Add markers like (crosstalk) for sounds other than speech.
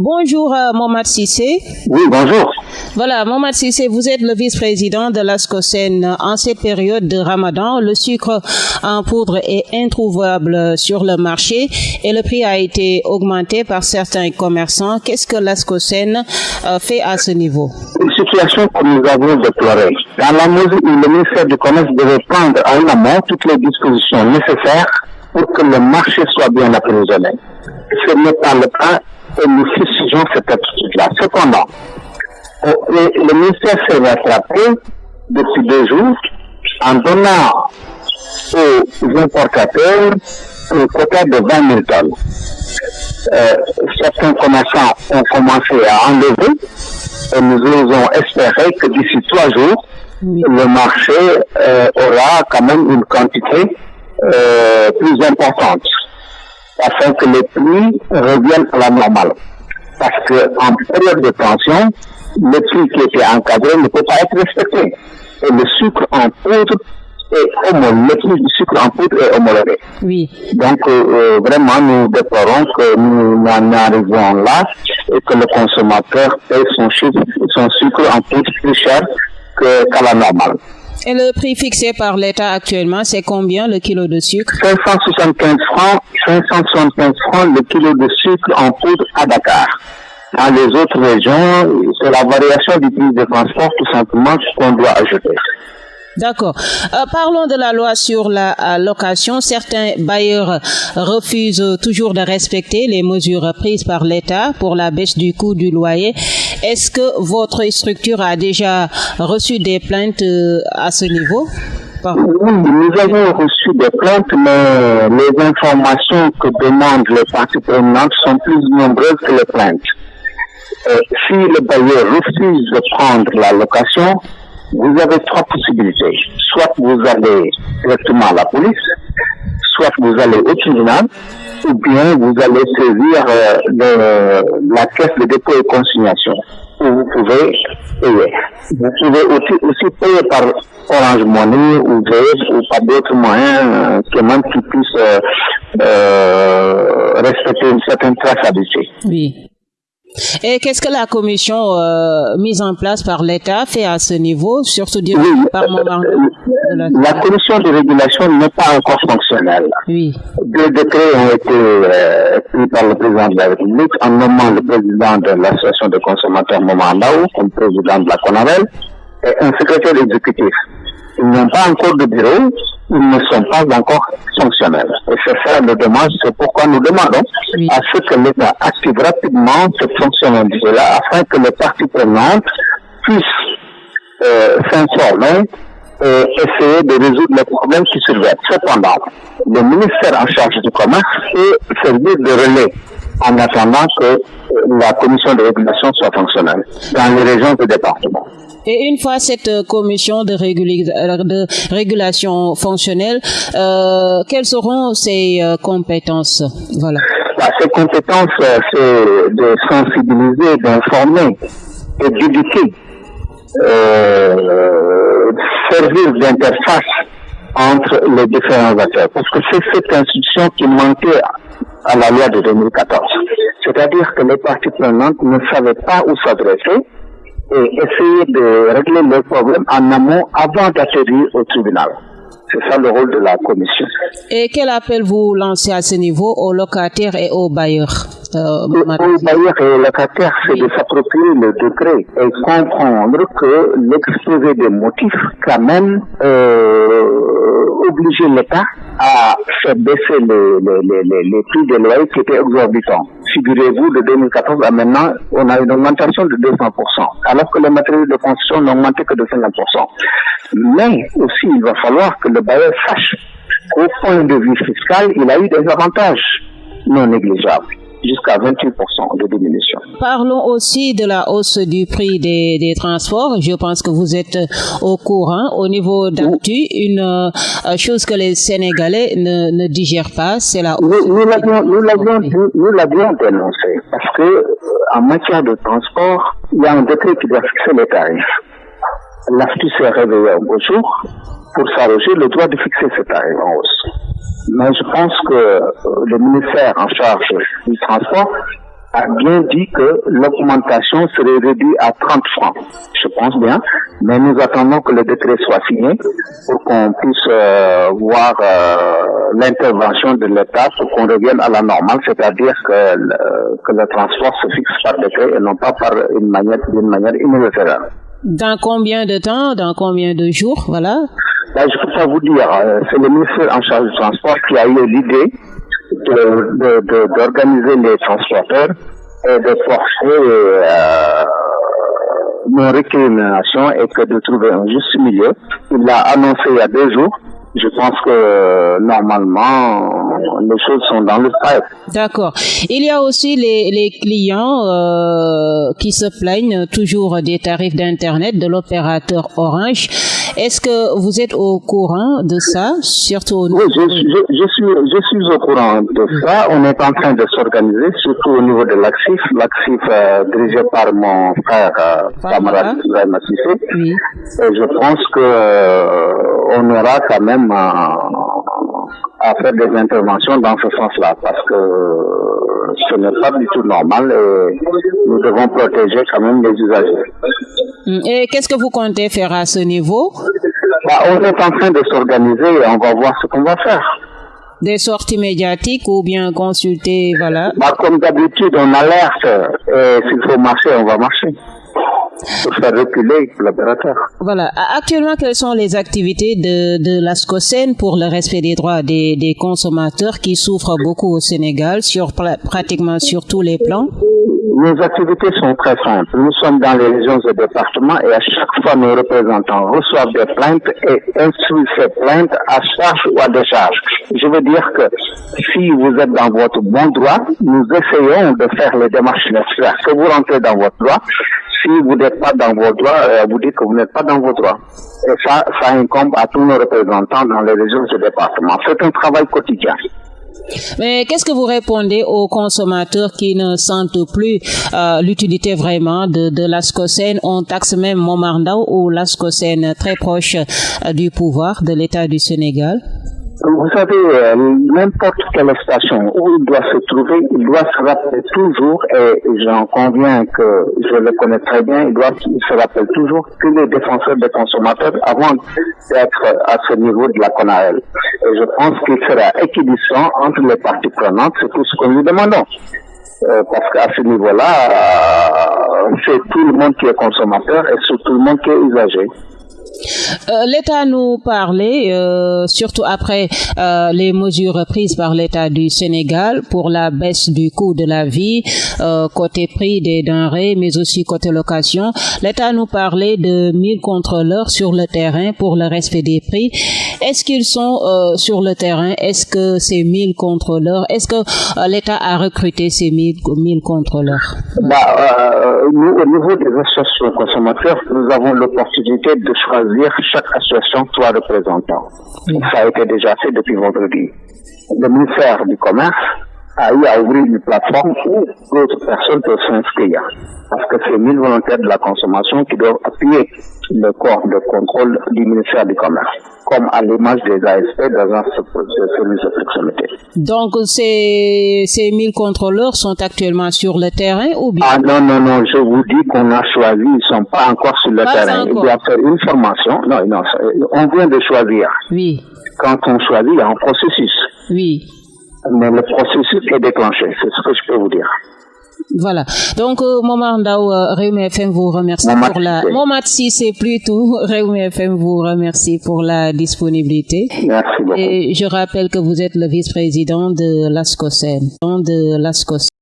Bonjour euh, Mohamed Sissé. Oui, bonjour. Voilà, Mohamed Sissé, vous êtes le vice-président de l'ASCOSEN. En cette période de Ramadan, le sucre en poudre est introuvable sur le marché et le prix a été augmenté par certains commerçants. Qu'est-ce que l'ASCOSEN euh, fait à ce niveau? Une situation que nous avons déplorée. Dans la mesure où le ministère du Commerce devait prendre en amont toutes les dispositions nécessaires pour que le marché soit bien approvisionné. Ce n'est pas le cas et nous fustigeons cette attitude-là. Cependant, euh, le ministère s'est rattrapé depuis deux jours en donnant aux importateurs un quota de 20 000 tonnes. Euh, certains commerçants ont commencé à enlever et nous osons espérer que d'ici trois jours, le marché euh, aura quand même une quantité euh, plus importante afin que les prix reviennent à la normale. Parce qu'en période de tension, le prix qui était encadré ne peut pas être respecté. Et le sucre en poudre est homologué, le prix du sucre en poudre est homologué. Oui. Donc, euh, euh, vraiment, nous déplorons que nous en arrivons là et que le consommateur paye son, sucre, son sucre en poudre plus cher qu'à la normale. Et le prix fixé par l'État actuellement, c'est combien le kilo de sucre? 575 francs, 575 francs le kilo de sucre en poudre à Dakar. Dans les autres régions, c'est la variation du prix de transport tout simplement qu'on doit ajouter. D'accord. Euh, parlons de la loi sur la euh, location. Certains bailleurs refusent toujours de respecter les mesures prises par l'État pour la baisse du coût du loyer. Est-ce que votre structure a déjà reçu des plaintes euh, à ce niveau? Oui, nous avons reçu des plaintes, mais les informations que demandent les parties prenantes sont plus nombreuses que les plaintes. si le bailleur refuse de prendre la location, vous avez trois possibilités. Soit vous allez directement à la police, soit vous allez au tribunal, ou bien vous allez saisir euh, la caisse de dépôt et consignation, où vous pouvez payer. Vous pouvez aussi, aussi payer par Orange Money ou Vez ou par d'autres moyens euh, même qui puissent euh, euh, respecter une certaine traçabilité. Oui. Et qu'est-ce que la commission euh, mise en place par l'État fait à ce niveau, surtout oui, par moment la... la... commission? de régulation n'est pas encore fonctionnelle. Oui. Deux décrets ont été euh, pris par le président de la République en nommant le président de l'association de consommateurs Moment Laou comme président de la CONAVEL et un secrétaire exécutif. Ils n'ont pas encore de bureau, ils ne sont pas encore fonctionnels. Et c'est ça le demande, c'est pourquoi nous demandons à ce que l'État active rapidement cette fonctionnalité-là afin que les parties prenantes puissent euh, s'informer et essayer de résoudre les problèmes qui surviennent. Cependant, le ministère en charge du commerce peut servir de relais en attendant que la commission de régulation soit fonctionnelle dans les régions du département. Et une fois cette commission de, de régulation fonctionnelle, euh, quelles seront ses euh, compétences? Voilà. Bah, ses compétences, euh, c'est de sensibiliser, d'informer d'éduquer, euh, servir d'interface entre les différents acteurs. Parce que c'est cette institution qui manquait à la loi de 2014. C'est-à-dire que les parties prenantes ne savaient pas où s'adresser et essayer de régler leurs problèmes en amont avant d'atterrir au tribunal. C'est ça le rôle de la commission. Et quel appel vous lancez à ce niveau aux locataires et aux bailleurs euh, Aux bailleurs et aux locataires, c'est de s'approprier le décret et comprendre que l'exposé des motifs quand même euh, obliger l'État à faire baisser les, les, les, les prix des loyers qui étaient exorbitants. Figurez-vous, de 2014 à maintenant, on a une augmentation de 200%, alors que les matériaux de construction n'ont augmenté que de 50%. Mais aussi, il va falloir que le bailleur sache qu'au point de vue fiscal, il a eu des avantages non négligeables jusqu'à 28% de diminution. Parlons aussi de la hausse du prix des, des, transports. Je pense que vous êtes au courant. Au niveau d'actu, une euh, chose que les Sénégalais ne, ne digèrent pas, c'est la hausse. Nous, nous l'avions dénoncé parce que euh, en matière de transport, il y a un décret qui doit fixer les tarifs. L'AFTU s'est réveillé un beau jour pour s'arroger le droit de fixer ces tarifs en hausse. Mais je pense que le ministère en charge du transport a bien dit que l'augmentation serait réduite à 30 francs. Je pense bien, mais nous attendons que le décret soit signé pour qu'on puisse euh, voir euh, l'intervention de l'État pour qu'on revienne à la normale, c'est-à-dire que, le, que le transport se fixe par décret et non pas par une manière, d'une manière universelle. Dans combien de temps, dans combien de jours, voilà? Là, je peux pas vous dire. Euh, c'est le ministère en charge du transport qui a eu l'idée d'organiser de, de, les transporteurs et de forcer euh, nos récriminations et que de trouver un juste milieu. Il l'a annoncé il y a deux jours je pense que normalement les choses sont dans le pipe. D'accord. Il y a aussi les, les clients euh, qui se plaignent toujours des tarifs d'internet de l'opérateur Orange. Est-ce que vous êtes au courant de ça, surtout Oui, je, je, je, suis, je suis au courant de ça. On est en train de s'organiser, surtout au niveau de l'AXIF, l'AXIF euh, dirigé par mon frère euh, camarade Oui. Et je pense que euh, on aura quand même à, à, faire des interventions dans ce sens-là, parce que ce n'est pas du tout normal et nous devons protéger quand même les usagers. Et qu'est-ce que vous comptez faire à ce niveau? Bah, On est en train de s'organiser et on va voir ce qu'on va faire. Des sorties médiatiques ou bien consulter, voilà bah, Comme d'habitude, on alerte et s'il faut marcher, on va marcher pour faire reculer l'opérateur. Voilà. Actuellement, quelles sont les activités de, de l'ASCOSEN pour le respect des droits des, des consommateurs qui souffrent beaucoup au Sénégal sur pratiquement sur tous les plans? Nos activités sont très simples. Nous sommes dans les régions et départements et à chaque fois nos représentants reçoivent des plaintes et instruisent ces plaintes à charge ou à décharge. Je veux dire que si vous êtes dans votre bon droit, nous essayons de faire les démarches nécessaires. Que vous rentrez dans votre droit, si vous n'êtes pas dans vos droits, euh, vous dites que vous n'êtes pas dans vos droits. Et ça, ça incombe à tous nos représentants dans les régions et départements. C'est un travail quotidien. Mais qu'est-ce que vous répondez aux consommateurs qui ne sentent plus euh, l'utilité vraiment de, de l'ASCOSEN On taxe même Momardao ou l'ASCOSEN très proche euh, du pouvoir de l'État du Sénégal? Vous savez, euh, n'importe quelle station où il doit se trouver, il doit se rappeler toujours, et j'en conviens que je le connais très bien, il doit se rappeler toujours que les défenseurs des consommateurs avant d'être à ce niveau de la CONAEL. Et je pense qu'il sera équidistant entre les parties prenantes, c'est tout ce que nous demandons. Euh, parce qu'à ce niveau-là, euh, c'est tout le monde qui est consommateur et c'est tout le monde qui est usagé. Euh, L'État nous parlait, euh, surtout après euh, les mesures prises par l'État du Sénégal pour la baisse du coût de la vie, côté prix des denrées, mais aussi côté location. L'État nous parlait de 1000 contrôleurs sur le terrain pour le respect des prix. Est-ce qu'ils sont sur le terrain? Est-ce que ces 1000 contrôleurs, est-ce que l'État a recruté ces 1000, 1000 contrôleurs? Bah, au niveau des associations consommateurs, nous avons l'opportunité de choisir chaque association trois représentants. Ça a été déjà fait depuis vendredi. Le ministère du Commerce a eu à ouvrir une plateforme où d'autres personnes peuvent s'inscrire. Parce que c'est 1000 volontaires de la consommation qui doivent appuyer le corps de contrôle du ministère du Commerce, comme à l'image des ASP dans un service de proximité. Donc ces, ces 1000 contrôleurs sont actuellement sur le terrain ou bien? Ah non, non, non, je vous dis qu'on a choisi, ils ne sont pas encore sur le pas terrain. Ils doivent faire une formation. Non, non, on vient de choisir. Oui. Quand on choisit, il y a un processus. Oui mais le processus est déclenché, c'est ce que je peux vous dire. Voilà. Donc, euh, Momar Ndao, euh, FM vous remercie Momad pour la... Momad c'est plutôt. (laughs) Réumi FM vous remercie pour la disponibilité. Merci beaucoup. Et je rappelle que vous êtes le vice-président de l'ASCOSEN. De l'ASCOSEN.